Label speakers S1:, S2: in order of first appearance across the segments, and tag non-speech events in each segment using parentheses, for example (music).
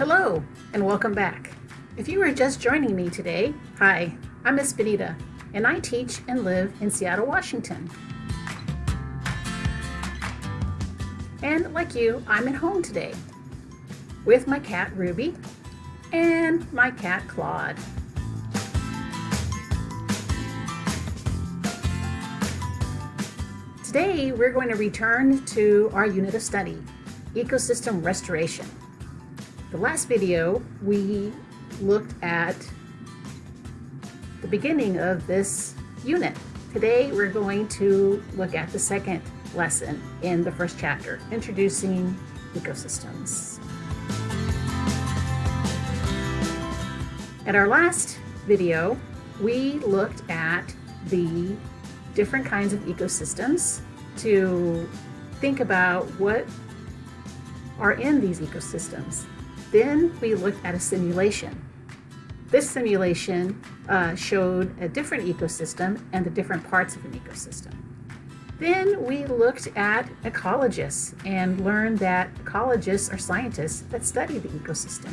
S1: Hello, and welcome back. If you are just joining me today, hi, I'm Miss Benita, and I teach and live in Seattle, Washington. And like you, I'm at home today with my cat Ruby and my cat Claude. Today, we're going to return to our unit of study, ecosystem restoration. The last video, we looked at the beginning of this unit. Today, we're going to look at the second lesson in the first chapter, introducing ecosystems. At our last video, we looked at the different kinds of ecosystems to think about what are in these ecosystems. Then we looked at a simulation. This simulation uh, showed a different ecosystem and the different parts of an ecosystem. Then we looked at ecologists and learned that ecologists are scientists that study the ecosystem.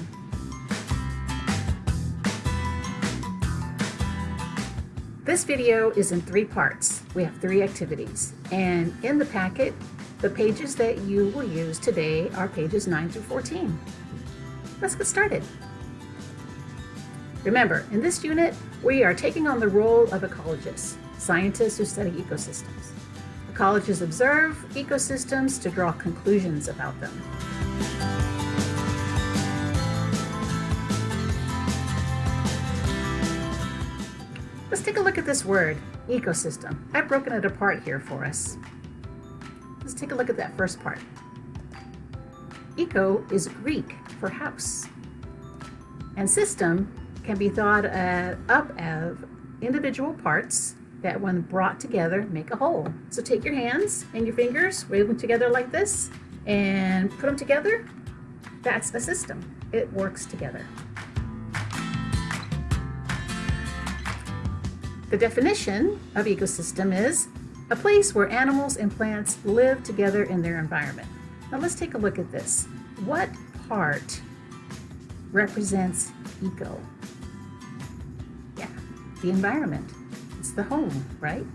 S1: This video is in three parts. We have three activities. And in the packet, the pages that you will use today are pages 9 through 14. Let's get started. Remember, in this unit, we are taking on the role of ecologists, scientists who study ecosystems. Ecologists observe ecosystems to draw conclusions about them. Let's take a look at this word, ecosystem. I've broken it apart here for us. Let's take a look at that first part. Eco is Greek for house. And system can be thought uh, up of individual parts that when brought together make a whole. So take your hands and your fingers, wave them together like this, and put them together. That's a system. It works together. The definition of ecosystem is a place where animals and plants live together in their environment. Now let's take a look at this. What part represents eco? Yeah, the environment. It's the home, right?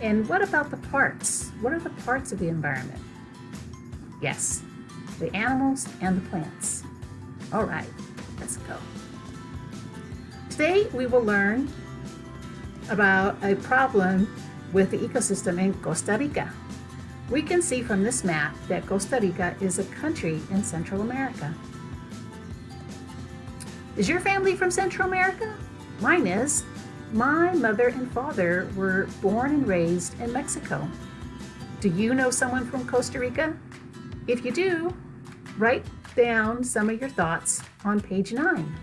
S1: And what about the parts? What are the parts of the environment? Yes, the animals and the plants. All right, let's go. Today we will learn about a problem with the ecosystem in Costa Rica. We can see from this map that Costa Rica is a country in Central America. Is your family from Central America? Mine is. My mother and father were born and raised in Mexico. Do you know someone from Costa Rica? If you do, write down some of your thoughts on page 9.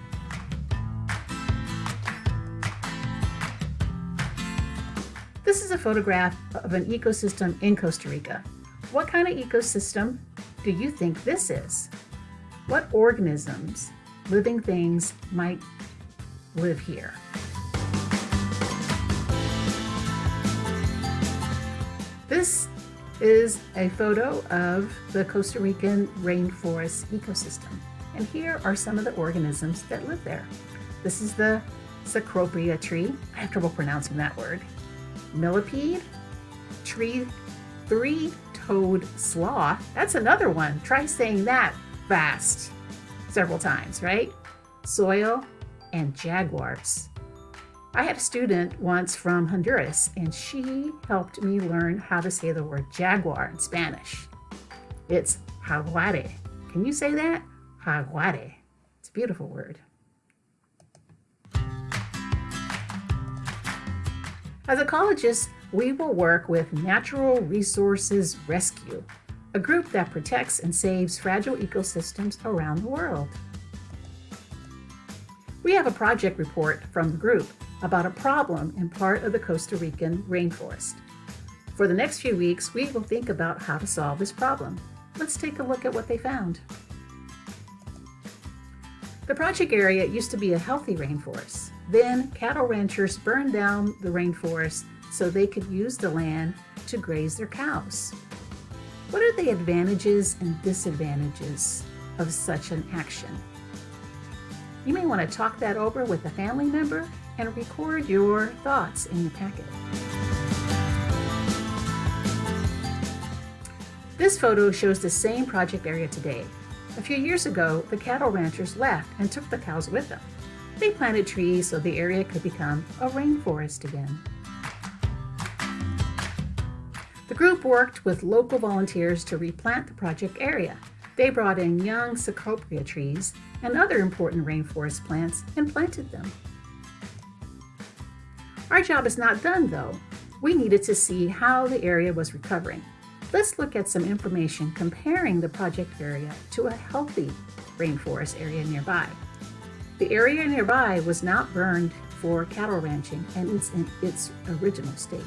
S1: Photograph of an ecosystem in Costa Rica. What kind of ecosystem do you think this is? What organisms, living things, might live here? This is a photo of the Costa Rican rainforest ecosystem. And here are some of the organisms that live there. This is the Cecropia tree. I have trouble pronouncing that word millipede, tree three-toed sloth. That's another one. Try saying that fast several times, right? Soil and jaguars. I had a student once from Honduras and she helped me learn how to say the word jaguar in Spanish. It's jaguare. Can you say that? Jaguare. It's a beautiful word. As ecologists, we will work with Natural Resources Rescue, a group that protects and saves fragile ecosystems around the world. We have a project report from the group about a problem in part of the Costa Rican rainforest. For the next few weeks, we will think about how to solve this problem. Let's take a look at what they found. The project area used to be a healthy rainforest. Then cattle ranchers burned down the rainforest so they could use the land to graze their cows. What are the advantages and disadvantages of such an action? You may want to talk that over with a family member and record your thoughts in your packet. This photo shows the same project area today. A few years ago, the cattle ranchers left and took the cows with them. They planted trees so the area could become a rainforest again. The group worked with local volunteers to replant the project area. They brought in young cecropia trees and other important rainforest plants and planted them. Our job is not done though. We needed to see how the area was recovering. Let's look at some information comparing the project area to a healthy rainforest area nearby. The area nearby was not burned for cattle ranching and it's in its original state.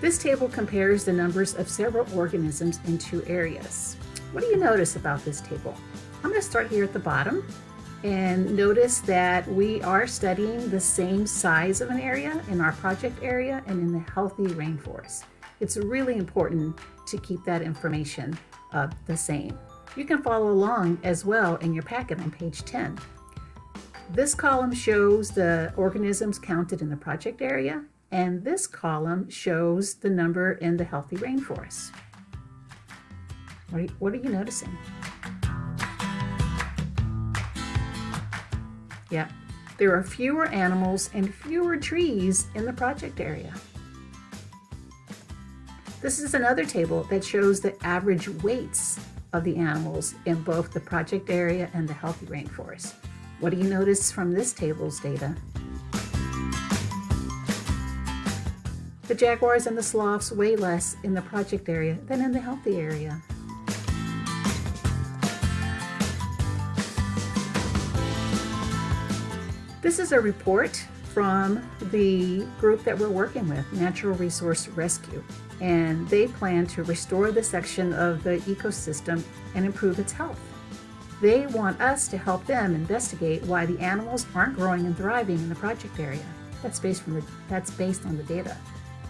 S1: This table compares the numbers of several organisms in two areas. What do you notice about this table? I'm going to start here at the bottom and notice that we are studying the same size of an area in our project area and in the healthy rainforest. It's really important to keep that information uh, the same. You can follow along as well in your packet on page 10. This column shows the organisms counted in the project area and this column shows the number in the healthy rainforest. What are you, what are you noticing? Yeah, there are fewer animals and fewer trees in the project area. This is another table that shows the average weights of the animals in both the project area and the healthy rainforest. What do you notice from this table's data? The jaguars and the sloths weigh less in the project area than in the healthy area. This is a report from the group that we're working with, Natural Resource Rescue, and they plan to restore the section of the ecosystem and improve its health. They want us to help them investigate why the animals aren't growing and thriving in the project area. That's based, from the, that's based on the data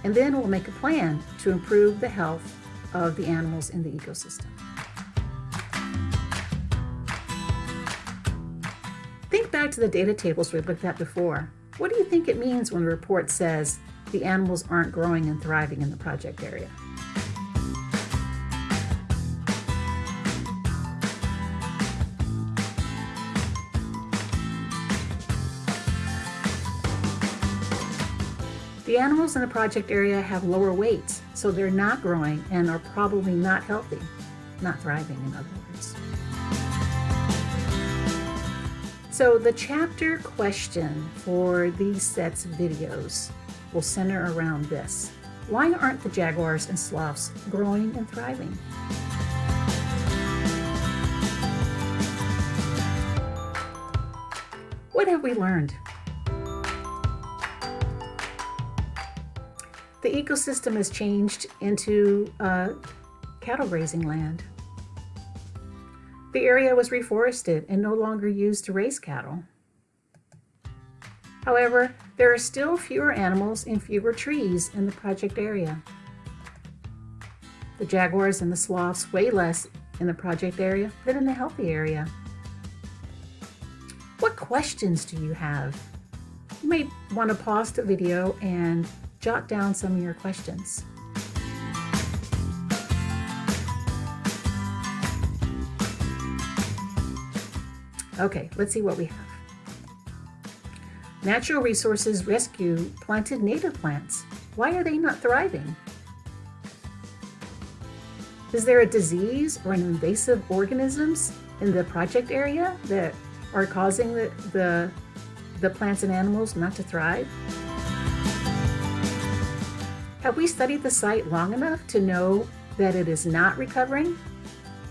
S1: and then we'll make a plan to improve the health of the animals in the ecosystem. Think back to the data tables we looked at before. What do you think it means when the report says the animals aren't growing and thriving in the project area? The animals in the project area have lower weights, so they're not growing and are probably not healthy, not thriving in other words. So the chapter question for these sets of videos will center around this. Why aren't the jaguars and sloths growing and thriving? What have we learned? the ecosystem has changed into uh, cattle grazing land. The area was reforested and no longer used to raise cattle. However, there are still fewer animals and fewer trees in the project area. The jaguars and the sloths weigh less in the project area than in the healthy area. What questions do you have? You may want to pause the video and jot down some of your questions. Okay, let's see what we have. Natural Resources Rescue planted native plants. Why are they not thriving? Is there a disease or an invasive organisms in the project area that are causing the, the, the plants and animals not to thrive? Have we studied the site long enough to know that it is not recovering?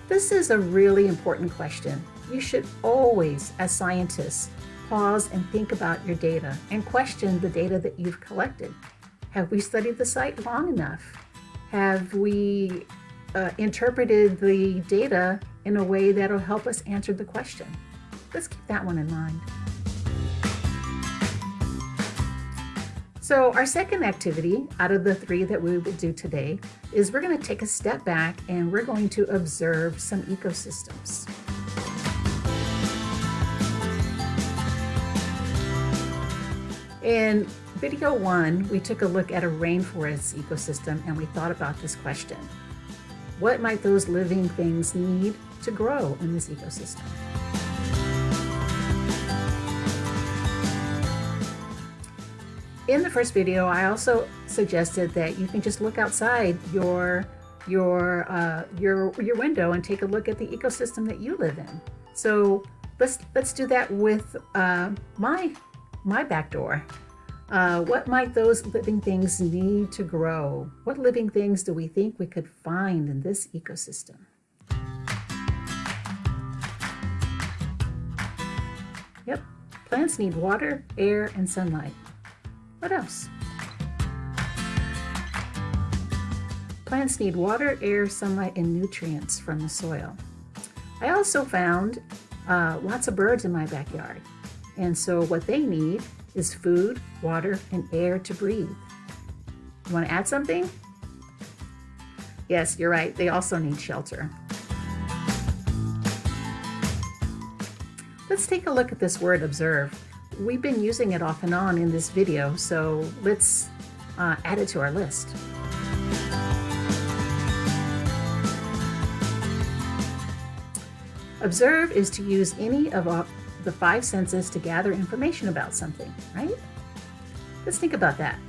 S1: This is a really important question. You should always, as scientists, pause and think about your data and question the data that you've collected. Have we studied the site long enough? Have we uh, interpreted the data in a way that'll help us answer the question? Let's keep that one in mind. So our second activity out of the three that we will do today is we're going to take a step back and we're going to observe some ecosystems. In video one, we took a look at a rainforest ecosystem and we thought about this question. What might those living things need to grow in this ecosystem? In the first video, I also suggested that you can just look outside your your uh, your your window and take a look at the ecosystem that you live in. So let's let's do that with uh, my my back door. Uh, what might those living things need to grow? What living things do we think we could find in this ecosystem? Yep, plants need water, air, and sunlight. What else? Plants need water, air, sunlight, and nutrients from the soil. I also found uh, lots of birds in my backyard. And so what they need is food, water, and air to breathe. You want to add something? Yes, you're right. They also need shelter. Let's take a look at this word observe we've been using it off and on in this video, so let's uh, add it to our list. Observe is to use any of the five senses to gather information about something, right? Let's think about that.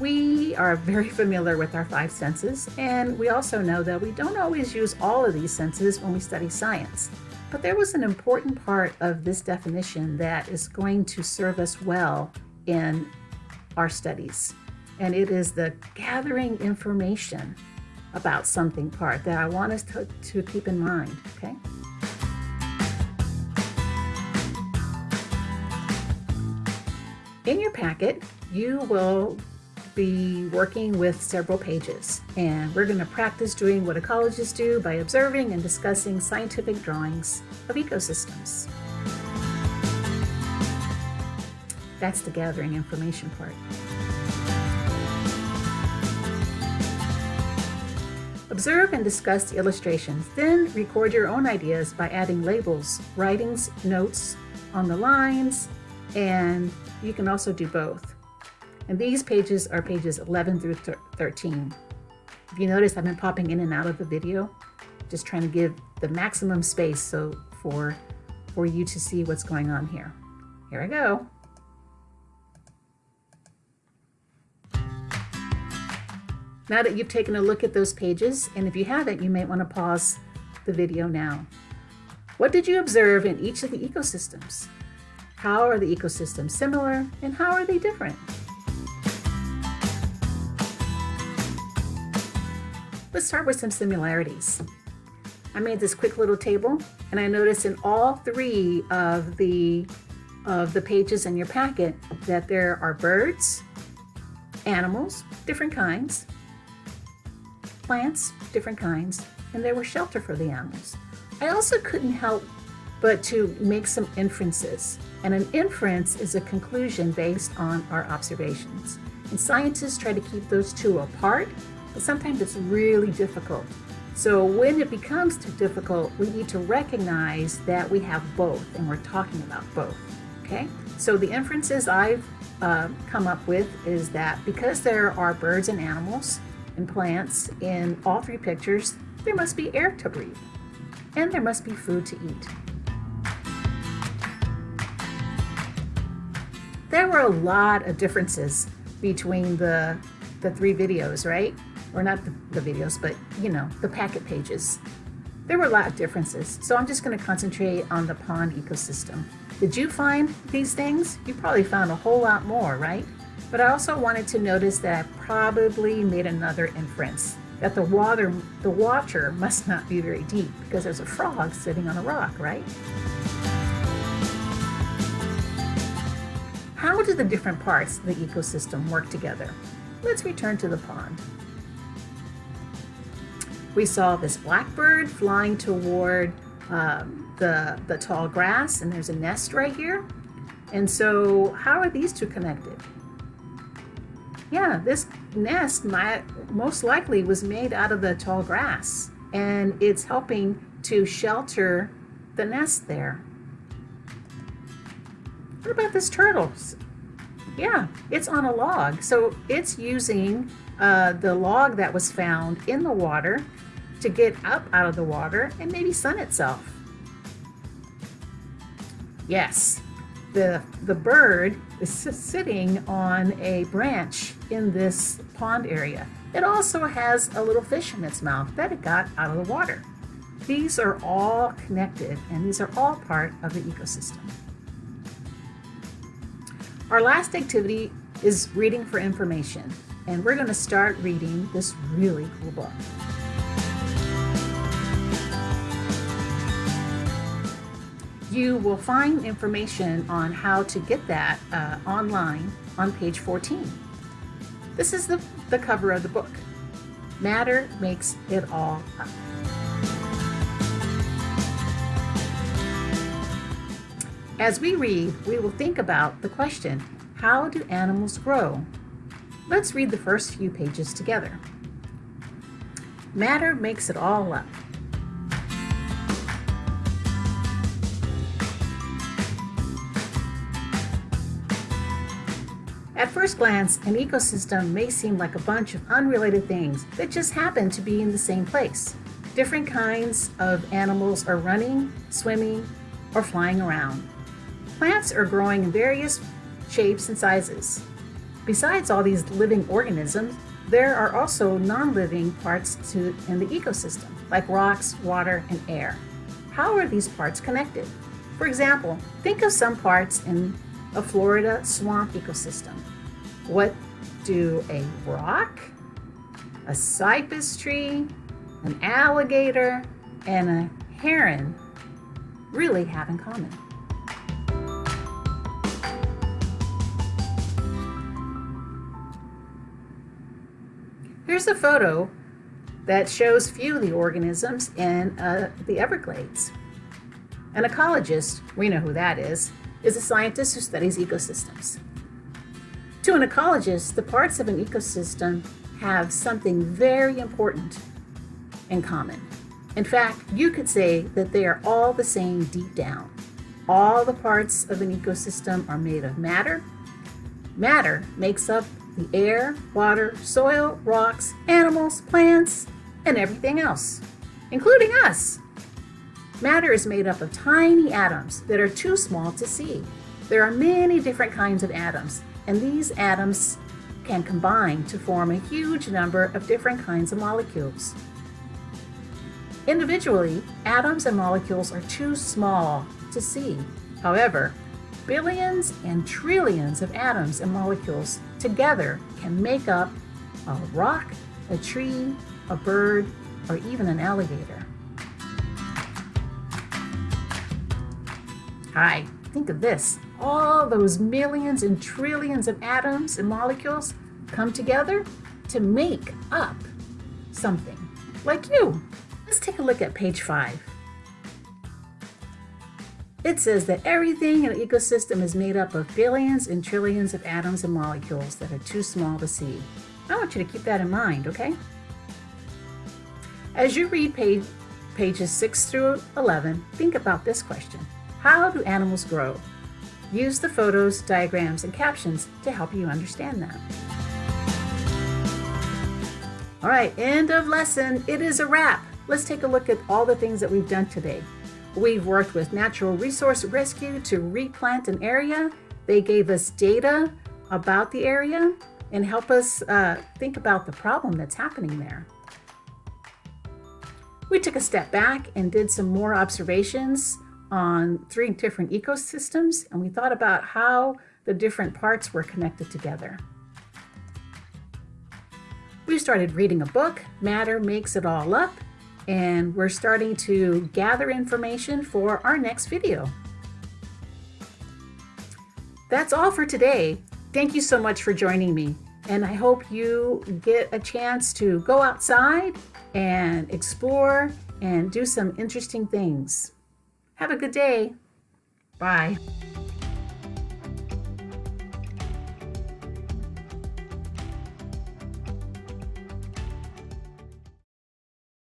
S1: We are very familiar with our five senses, and we also know that we don't always use all of these senses when we study science. But there was an important part of this definition that is going to serve us well in our studies. And it is the gathering information about something part that I want us to, to keep in mind, okay? In your packet, you will be working with several pages and we're going to practice doing what ecologists do by observing and discussing scientific drawings of ecosystems. That's the gathering information part. Observe and discuss the illustrations, then record your own ideas by adding labels, writings, notes on the lines, and you can also do both. And these pages are pages 11 through 13. If you notice, I've been popping in and out of the video, just trying to give the maximum space so for, for you to see what's going on here. Here I go. Now that you've taken a look at those pages, and if you haven't, you might want to pause the video now. What did you observe in each of the ecosystems? How are the ecosystems similar and how are they different? Let's start with some similarities. I made this quick little table and I noticed in all three of the of the pages in your packet that there are birds, animals, different kinds, plants, different kinds, and there was shelter for the animals. I also couldn't help but to make some inferences. And an inference is a conclusion based on our observations. And scientists try to keep those two apart but sometimes it's really difficult. So when it becomes too difficult, we need to recognize that we have both and we're talking about both, okay? So the inferences I've uh, come up with is that because there are birds and animals and plants in all three pictures, there must be air to breathe and there must be food to eat. There were a lot of differences between the, the three videos, right? or not the, the videos, but you know, the packet pages. There were a lot of differences, so I'm just going to concentrate on the pond ecosystem. Did you find these things? You probably found a whole lot more, right? But I also wanted to notice that I probably made another inference that the water, the water must not be very deep because there's a frog sitting on a rock, right? How do the different parts of the ecosystem work together? Let's return to the pond. We saw this blackbird flying toward um, the, the tall grass, and there's a nest right here. And so how are these two connected? Yeah, this nest might, most likely was made out of the tall grass and it's helping to shelter the nest there. What about this turtle? Yeah, it's on a log. So it's using uh, the log that was found in the water to get up out of the water and maybe sun itself. Yes, the, the bird is (laughs) sitting on a branch in this pond area. It also has a little fish in its mouth that it got out of the water. These are all connected and these are all part of the ecosystem. Our last activity is reading for information and we're going to start reading this really cool book. You will find information on how to get that uh, online on page 14. This is the, the cover of the book. Matter makes it all up. As we read, we will think about the question, how do animals grow? Let's read the first few pages together. Matter makes it all up. At first glance, an ecosystem may seem like a bunch of unrelated things that just happen to be in the same place. Different kinds of animals are running, swimming, or flying around. Plants are growing in various shapes and sizes. Besides all these living organisms, there are also non-living parts to, in the ecosystem, like rocks, water, and air. How are these parts connected? For example, think of some parts in a Florida swamp ecosystem. What do a rock, a cypress tree, an alligator, and a heron really have in common? A photo that shows few of the organisms in uh, the Everglades. An ecologist, we know who that is, is a scientist who studies ecosystems. To an ecologist, the parts of an ecosystem have something very important in common. In fact, you could say that they are all the same deep down. All the parts of an ecosystem are made of matter. Matter makes up the air, water, soil, rocks, animals, plants, and everything else, including us. Matter is made up of tiny atoms that are too small to see. There are many different kinds of atoms, and these atoms can combine to form a huge number of different kinds of molecules. Individually, atoms and molecules are too small to see. However, billions and trillions of atoms and molecules together can make up a rock, a tree, a bird, or even an alligator. Hi, think of this. All those millions and trillions of atoms and molecules come together to make up something like you. Let's take a look at page five. It says that everything in an ecosystem is made up of billions and trillions of atoms and molecules that are too small to see. I want you to keep that in mind, okay? As you read page, pages 6 through 11, think about this question. How do animals grow? Use the photos, diagrams, and captions to help you understand that. All right, end of lesson. It is a wrap. Let's take a look at all the things that we've done today. We've worked with Natural Resource Rescue to replant an area. They gave us data about the area and help us uh, think about the problem that's happening there. We took a step back and did some more observations on three different ecosystems, and we thought about how the different parts were connected together. We started reading a book, Matter Makes It All Up, and we're starting to gather information for our next video. That's all for today. Thank you so much for joining me, and I hope you get a chance to go outside and explore and do some interesting things. Have a good day. Bye.